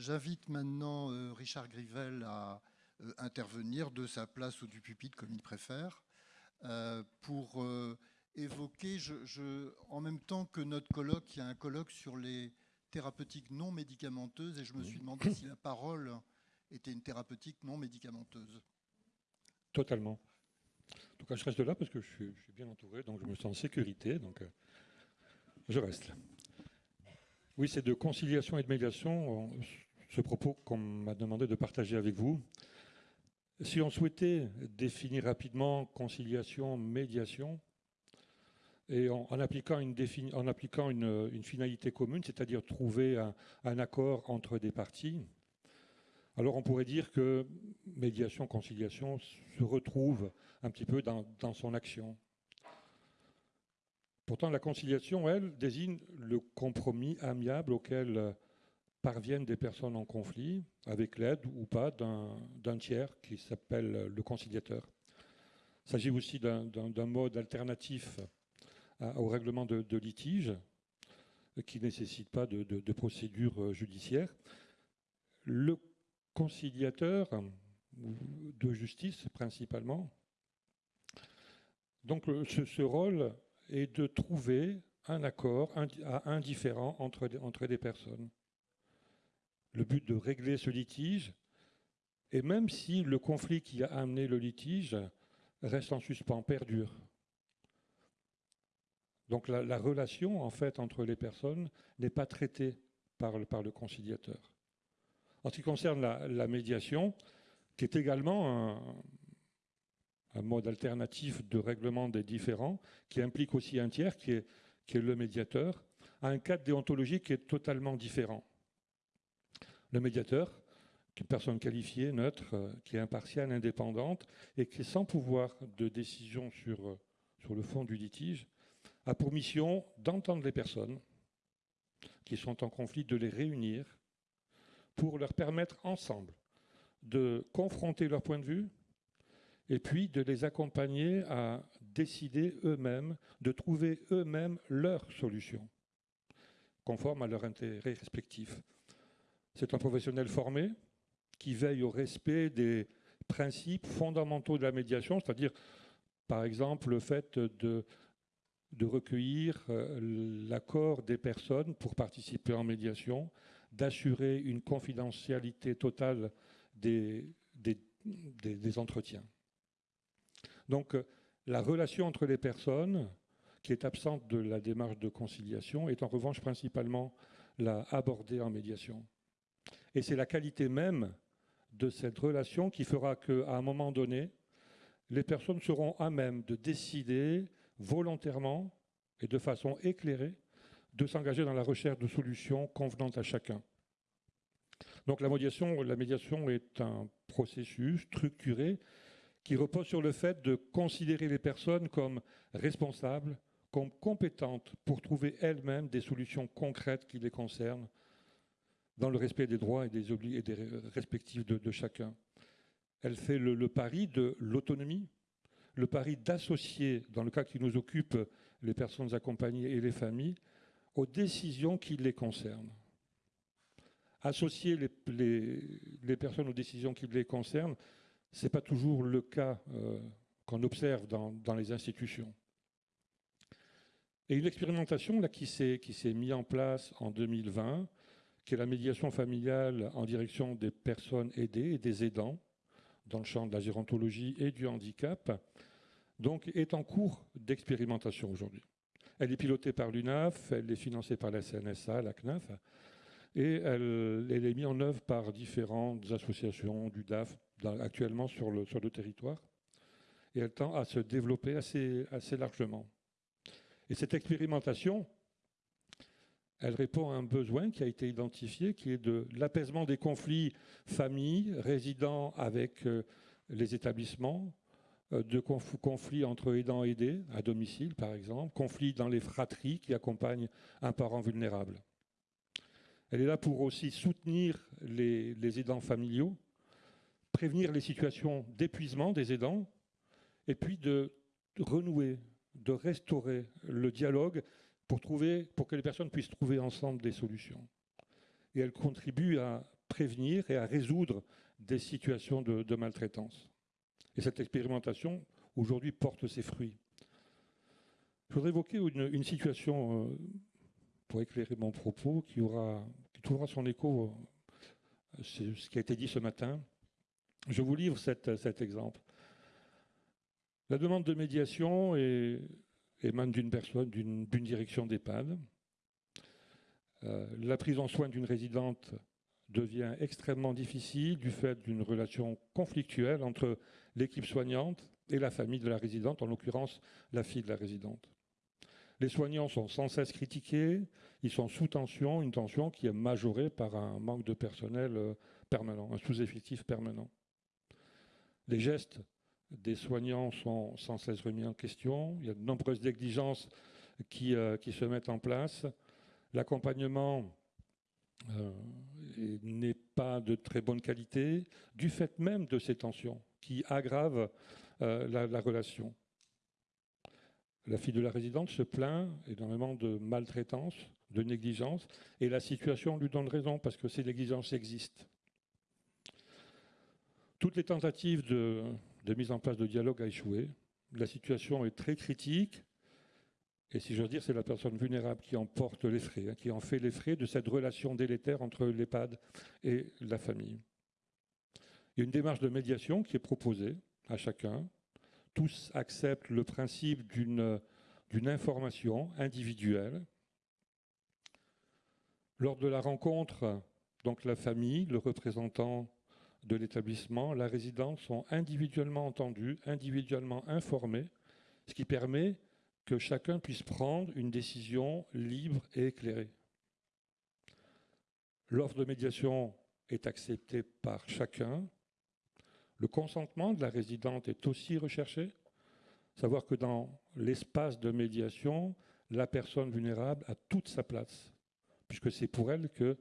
J'invite maintenant euh, Richard Grivel à euh, intervenir de sa place ou du pupitre, comme il préfère, euh, pour évoquer, je, en même temps que notre colloque, il y a un colloque sur les thérapeutiques non médicamenteuses, et je me suis demandé si la parole était une thérapeutique non médicamenteuse. Totalement. En tout cas, je reste là parce que je suis, bien entouré, donc je me sens en sécurité, donc je reste. Oui, c'est de conciliation et de médiation, ce propos qu'on m'a demandé de partager avec vous. Si on souhaitait définir rapidement conciliation, médiation, et en, appliquant, une, finalité commune, c'est-à-dire trouver un, accord entre des parties, alors on pourrait dire que médiation, conciliation se retrouvent un petit peu dans son action. Pourtant, la conciliation, elle, désigne le compromis amiable auquel parviennent des personnes en conflit, avec l'aide ou pas d'un tiers qui s'appelle le conciliateur. Il s'agit aussi d'un mode alternatif au règlement de, litige qui ne nécessite pas de, procédure euh, judiciaire. Le conciliateur de justice principalement, donc ce, rôle et de trouver un accord indifférent entre, entre des personnes. Le but de régler ce litige, et même si le conflit qui a amené le litige reste en suspens, perdure. Donc la, relation en fait entre les personnes n'est pas traitée par le, conciliateur. En ce qui concerne la, médiation, qui est également un, mode alternatif de règlement des différends, qui implique aussi un tiers, qui est le médiateur, a un cadre déontologique qui est totalement différent. Le médiateur, une personne qualifiée, neutre, euh, qui est impartiale, indépendante, et qui est sans pouvoir de décision sur, euh, sur le fond du litige, a pour mission d'entendre les personnes qui sont en conflit, de les réunir pour leur permettre ensemble de confronter leur point de vue, et puis de les accompagner à décider eux-mêmes, de trouver eux-mêmes leur solution, conforme à leurs intérêts respectifs. C'est un professionnel formé qui veille au respect des principes fondamentaux de la médiation, c'est-à-dire, par exemple, le fait de, recueillir euh, l'accord des personnes pour participer en médiation, d'assurer une confidentialité totale des entretiens. Donc euh, la relation entre les personnes, qui est absente de la démarche de conciliation, est en revanche principalement la abordée en médiation. Et c'est la qualité même de cette relation qui fera qu'à un moment donné, les personnes seront à même de décider volontairement et de façon éclairée de s'engager dans la recherche de solutions convenantes à chacun. Donc la médiation, la médiation est un processus structuré qui repose sur le fait de considérer les personnes comme responsables, comme compétentes pour trouver elles-mêmes des solutions concrètes qui les concernent, dans le respect des droits et des, et des respectifs de, chacun. Elle fait le, pari de l'autonomie, le pari d'associer, dans le cas qui nous occupe, les personnes accompagnées et les familles, aux décisions qui les concernent. Associer les, personnes aux décisions qui les concernent, ce n'est pas toujours le cas euh, qu'on observe dans, les institutions. Et une expérimentation là, qui s'est mise en place en 2020, qui est la médiation familiale en direction des personnes aidées et des aidants dans le champ de la gérontologie et du handicap, donc est en cours d'expérimentation aujourd'hui. Elle est pilotée par l'UNAF, elle est financée par la CNSA, la CNAF, et elle, est mise en œuvre par différentes associations du DAF, actuellement sur le, sur le territoire, et elle tend à se développer assez, assez largement. Et cette expérimentation, elle répond à un besoin qui a été identifié, qui est de l'apaisement des conflits familles, résidant avec euh, les établissements, euh, de conflits entre aidants aidés, à domicile par exemple, conflits dans les fratries qui accompagnent un parent vulnérable. Elle est là pour aussi soutenir les aidants familiaux, prévenir les situations d'épuisement des aidants, et puis de renouer, de restaurer le dialogue pour, trouver, pour que les personnes puissent trouver ensemble des solutions. Et elle contribue à prévenir et à résoudre des situations de, maltraitance. Et cette expérimentation, aujourd'hui, porte ses fruits. Je voudrais évoquer une, situation, euh, pour éclairer mon propos, qui, aura, qui trouvera son écho, euh, ce qui a été dit ce matin. Je vous livre cet exemple. La demande de médiation émane d'une personne, d'une direction d'EHPAD. Euh, la prise en soin d'une résidente devient extrêmement difficile du fait d'une relation conflictuelle entre l'équipe soignante et la famille de la résidente, en l'occurrence la fille de la résidente. Les soignants sont sans cesse critiqués, ils sont sous tension, une tension qui est majorée par un manque de personnel euh, permanent, un sous-effectif permanent. Les gestes des soignants sont sans cesse remis en question, il y a de nombreuses négligences qui, euh, qui se mettent en place. L'accompagnement euh, n'est pas de très bonne qualité, du fait même de ces tensions qui aggravent euh, la, relation. La fille de la résidente se plaint énormément de maltraitance, de négligence, et la situation lui donne raison parce que ces négligences existent. Toutes les tentatives de, de mise en place de dialogue a échoué. La situation est très critique. Et si j'ose dire, c'est la personne vulnérable qui en porte les frais, hein, qui en fait les frais de cette relation délétère entre l'EHPAD et la famille. Il y a une démarche de médiation qui est proposée à chacun. Tous acceptent le principe d'une information individuelle. Lors de la rencontre, donc la famille, le représentant de l'établissement, la résidente sont individuellement entendus, individuellement informés, ce qui permet que chacun puisse prendre une décision libre et éclairée. L'offre de médiation est acceptée par chacun. Le consentement de la résidente est aussi recherché. Savoir que dans l'espace de médiation, la personne vulnérable a toute sa place, puisque c'est pour elle que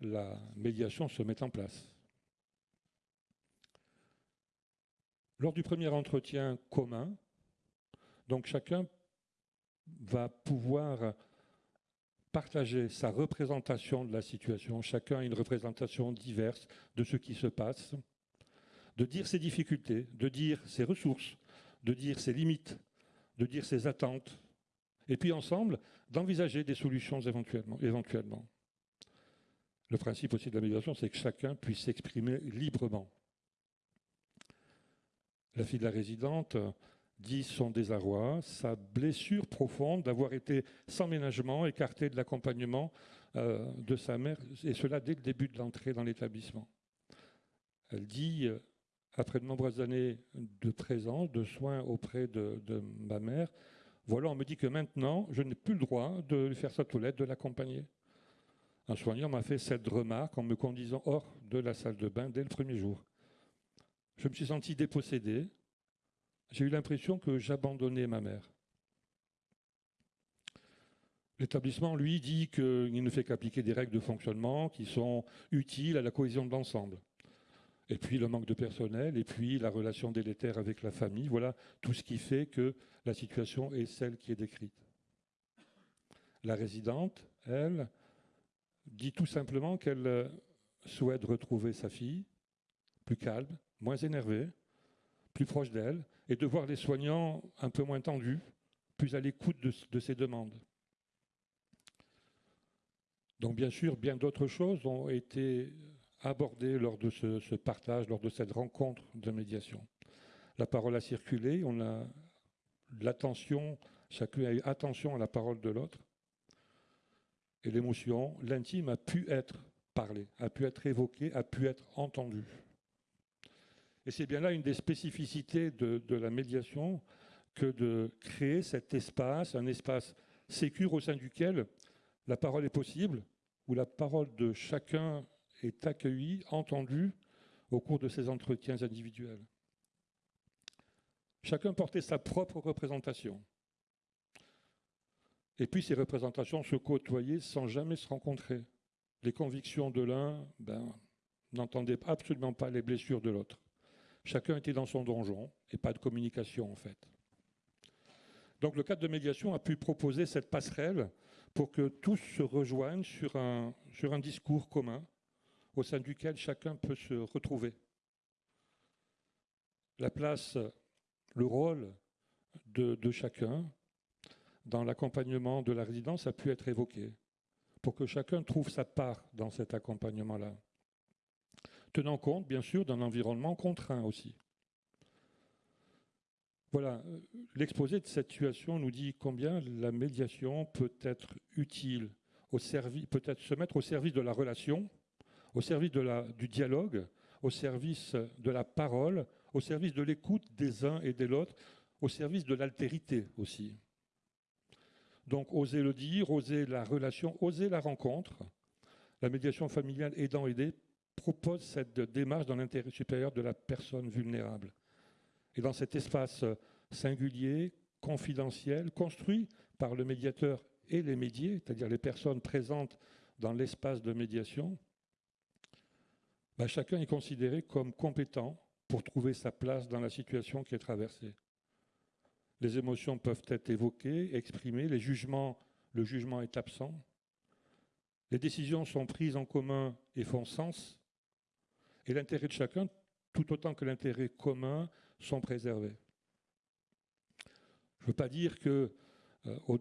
la médiation se met en place. Lors du premier entretien commun, donc chacun va pouvoir partager sa représentation de la situation. Chacun a une représentation diverse de ce qui se passe, de dire ses difficultés, de dire ses ressources, de dire ses limites, de dire ses attentes, et puis ensemble d'envisager des solutions éventuellement, éventuellement. Le principe aussi de la médiation, c'est que chacun puisse s'exprimer librement. La fille de la résidente dit son désarroi, sa blessure profonde d'avoir été sans ménagement, écartée de l'accompagnement euh, de sa mère, et cela dès le début de l'entrée dans l'établissement. Elle dit, euh, après de nombreuses années de présence, de soins auprès de, de, ma mère, voilà, on me dit que maintenant, je n'ai plus le droit de lui faire sa toilette, de l'accompagner. Un soignant m'a fait cette remarque en me conduisant hors de la salle de bain dès le premier jour. Je me suis senti dépossédé, j'ai eu l'impression que j'abandonnais ma mère. L'établissement, lui, dit qu'il ne fait qu'appliquer des règles de fonctionnement qui sont utiles à la cohésion de l'ensemble. Et puis le manque de personnel, et puis la relation délétère avec la famille, voilà tout ce qui fait que la situation est celle qui est décrite. La résidente, elle, dit tout simplement qu'elle souhaite retrouver sa fille, plus calme, moins énervée, plus proche d'elle, et de voir les soignants un peu moins tendus, plus à l'écoute de, de ces demandes. Donc bien sûr, bien d'autres choses ont été abordées lors de ce, partage, lors de cette rencontre de médiation. La parole a circulé, on a l'attention, chacun a eu attention à la parole de l'autre, et l'émotion, l'intime a pu être parlé, a pu être évoqué, a pu être entendu. Et c'est bien là une des spécificités de, la médiation que de créer cet espace, un espace sécure au sein duquel la parole est possible, où la parole de chacun est accueillie, entendue au cours de ces entretiens individuels. Chacun portait sa propre représentation. Et puis ces représentations se côtoyaient sans jamais se rencontrer. Les convictions de l'un ben, n'entendaient absolument pas les blessures de l'autre. Chacun était dans son donjon et pas de communication en fait. Donc le cadre de médiation a pu proposer cette passerelle pour que tous se rejoignent sur un, discours commun, au sein duquel chacun peut se retrouver. La place, le rôle de, de chacun dans l'accompagnement de la résidence a pu être évoqué pour que chacun trouve sa part dans cet accompagnement-là. Tenant compte, bien sûr, d'un environnement contraint aussi. Voilà, l'exposé de cette situation nous dit combien la médiation peut être utile, peut-être se mettre au service de la relation, au service du dialogue, au service de la parole, au service de l'écoute des uns et des autres, au service de l'altérité aussi. Donc oser le dire, oser la relation, oser la rencontre. La médiation familiale aidant-aidé propose cette démarche dans l'intérêt supérieur de la personne vulnérable. Et dans cet espace singulier, confidentiel, construit par le médiateur et les médiés, c'est-à-dire les personnes présentes dans l'espace de médiation, bah, chacun est considéré comme compétent pour trouver sa place dans la situation qui est traversée. Les émotions peuvent être évoquées, exprimées, les jugements, le jugement est absent. Les décisions sont prises en commun et font sens. Et l'intérêt de chacun, tout autant que l'intérêt commun, sont préservés. Je ne veux pas dire que, euh,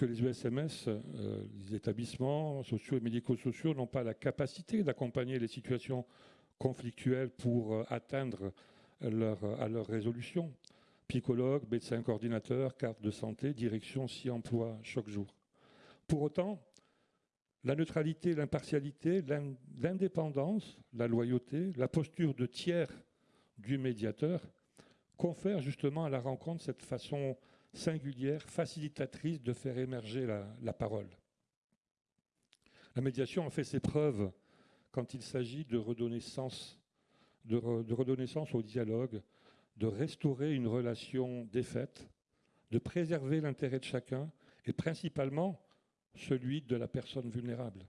les USMS, euh, les établissements sociaux et médico-sociaux, n'ont pas la capacité d'accompagner les situations conflictuelles pour euh, atteindre à leur résolution. Psychologue, médecin coordinateur, carte de santé, direction s'y emploie chaque jour. Pour autant, la neutralité, l'impartialité, l'indépendance, la loyauté, la posture de tiers du médiateur confèrent justement à la rencontre cette façon singulière, facilitatrice de faire émerger la, parole. La médiation a fait ses preuves quand il s'agit de redonner sens, de redonner sens au dialogue, de restaurer une relation défaite, de préserver l'intérêt de chacun et principalement celui de la personne vulnérable.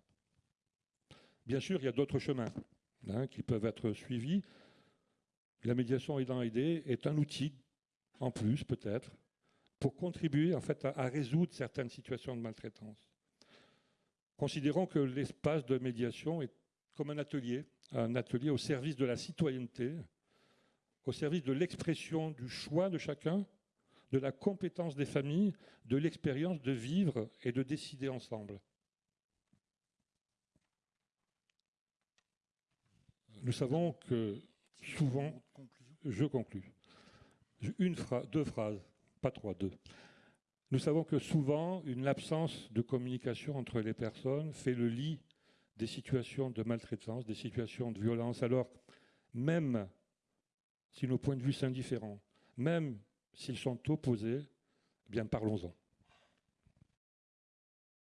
Bien sûr, il y a d'autres chemins hein, qui peuvent être suivis. La médiation aidant aider est un outil, en plus peut-être, pour contribuer en fait, à, résoudre certaines situations de maltraitance. Considérons que l'espace de médiation est comme un atelier, un atelier au service de la citoyenneté, au service de l'expression du choix de chacun, de la compétence des familles, de l'expérience de vivre et de décider ensemble. Nous savons que souvent, je conclus, une deux phrases, pas trois, deux. Nous savons que souvent, une absence de communication entre les personnes fait le lit des situations de maltraitance, des situations de violence. Alors, même si nos points de vue sont différents, même s'ils sont opposés, eh bien parlons-en.